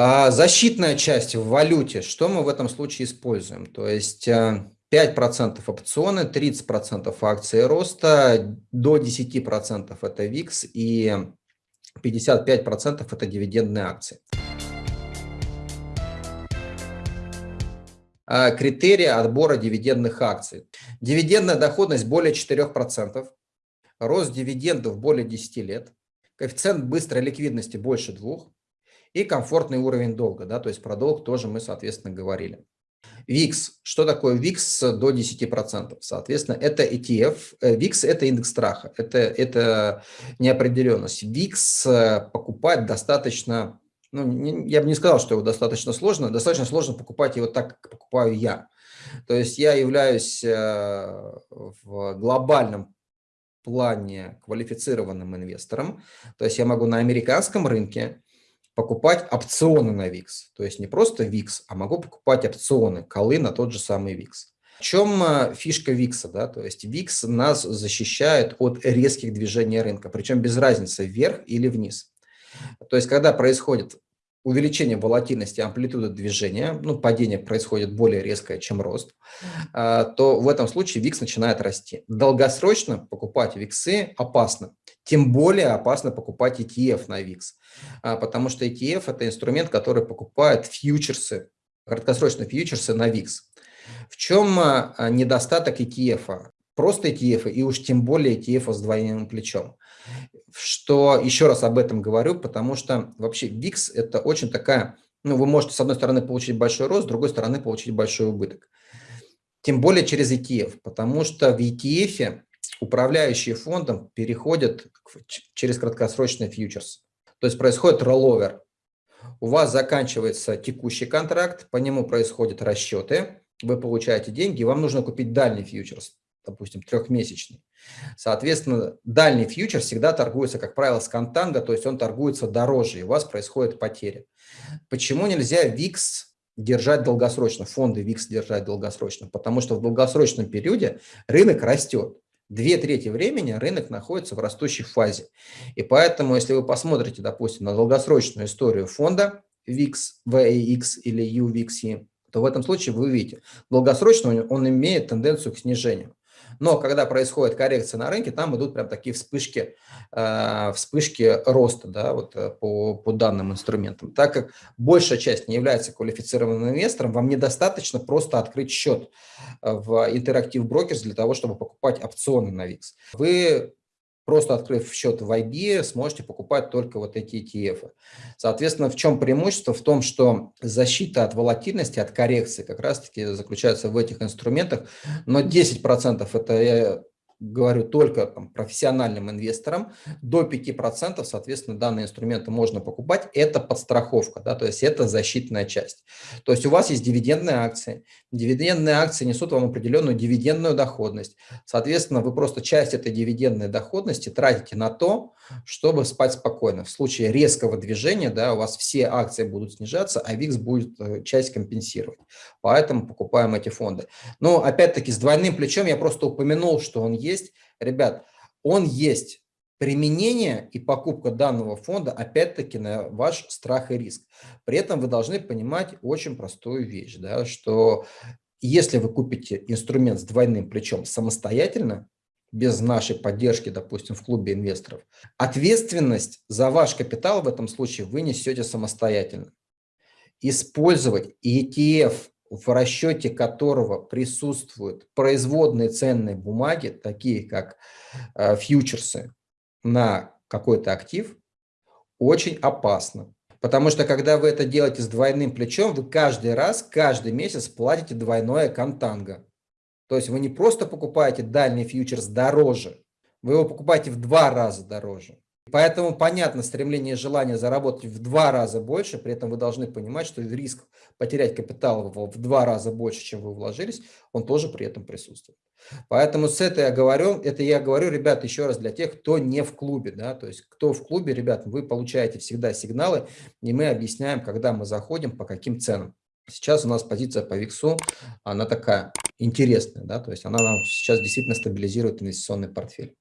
А, защитная часть в валюте, что мы в этом случае используем? То есть 5% э, опционы, 30% акции роста, до 10% это ВИКС и 55% это дивидендные акции. А, критерии отбора дивидендных акций. Дивидендная доходность более 4%, рост дивидендов более 10 лет, коэффициент быстрой ликвидности больше 2, и комфортный уровень долга, да, то есть про долг тоже мы, соответственно, говорили. VIX. Что такое VIX до 10%? Соответственно, это ETF. VIX – это индекс страха, это, это неопределенность. VIX э, покупать достаточно, ну, не, я бы не сказал, что его достаточно сложно, достаточно сложно покупать его так, как покупаю я. То есть я являюсь э, в глобальном плане квалифицированным инвестором, то есть я могу на американском рынке покупать опционы на VIX. То есть не просто VIX, а могу покупать опционы, колы на тот же самый VIX. В чем э, фишка VIX? Да? То есть VIX нас защищает от резких движений рынка, причем без разницы вверх или вниз. То есть когда происходит увеличение волатильности амплитуды движения, ну, падение происходит более резкое, чем рост, а, то в этом случае VIX начинает расти. Долгосрочно покупать VIX опасно. Тем более опасно покупать ETF на VIX, а, потому что ETF – это инструмент, который покупает фьючерсы, краткосрочные фьючерсы на VIX. В чем а, недостаток ETF? Просто ETF и уж тем более ETF с двойным плечом что еще раз об этом говорю, потому что вообще VIX – это очень такая, ну, вы можете с одной стороны получить большой рост, с другой стороны получить большой убыток. Тем более через ETF, потому что в ETF управляющие фондом переходят через краткосрочный фьючерс. То есть происходит ролловер. У вас заканчивается текущий контракт, по нему происходят расчеты, вы получаете деньги, вам нужно купить дальний фьючерс допустим, трехмесячный. Соответственно, дальний фьючер всегда торгуется, как правило, с контанго, то есть он торгуется дороже, и у вас происходит потеря. Почему нельзя VIX держать долгосрочно, фонды VIX держать долгосрочно? Потому что в долгосрочном периоде рынок растет. Две трети времени рынок находится в растущей фазе. И поэтому, если вы посмотрите, допустим, на долгосрочную историю фонда VIX, VAX или UVXE, то в этом случае вы увидите, долгосрочно он имеет тенденцию к снижению. Но когда происходит коррекция на рынке, там идут прям такие вспышки, э, вспышки роста да, вот, э, по, по данным инструментам. Так как большая часть не является квалифицированным инвестором, вам недостаточно просто открыть счет э, в Interactive Brokers для того, чтобы покупать опционы на VIX. Вы Просто открыв счет в IB, сможете покупать только вот эти ETF. Соответственно, в чем преимущество? В том, что защита от волатильности, от коррекции как раз-таки заключается в этих инструментах. Но 10% это говорю только там, профессиональным инвесторам, до 5%, соответственно, данные инструменты можно покупать. Это подстраховка, да, то есть это защитная часть. То есть у вас есть дивидендные акции. Дивидендные акции несут вам определенную дивидендную доходность. Соответственно, вы просто часть этой дивидендной доходности тратите на то, чтобы спать спокойно. В случае резкого движения да, у вас все акции будут снижаться, а ВИКС будет э, часть компенсировать. Поэтому покупаем эти фонды. Но опять-таки с двойным плечом я просто упомянул, что он есть. Ребят, он есть. Применение и покупка данного фонда опять-таки на ваш страх и риск. При этом вы должны понимать очень простую вещь, да, что если вы купите инструмент с двойным плечом самостоятельно, без нашей поддержки, допустим, в клубе инвесторов, ответственность за ваш капитал в этом случае вы несете самостоятельно. Использовать ETF, в расчете которого присутствуют производные ценные бумаги, такие как э, фьючерсы на какой-то актив, очень опасно. Потому что когда вы это делаете с двойным плечом, вы каждый раз, каждый месяц платите двойное контанго. То есть вы не просто покупаете дальний фьючерс дороже, вы его покупаете в два раза дороже. Поэтому понятно стремление и желание заработать в два раза больше, при этом вы должны понимать, что риск потерять капитал в два раза больше, чем вы вложились, он тоже при этом присутствует. Поэтому с этой я говорю, это я говорю, ребят, еще раз для тех, кто не в клубе, да, то есть кто в клубе, ребят, вы получаете всегда сигналы, и мы объясняем, когда мы заходим, по каким ценам. Сейчас у нас позиция по ВИКСу, она такая интересная, да, то есть она нам сейчас действительно стабилизирует инвестиционный портфель.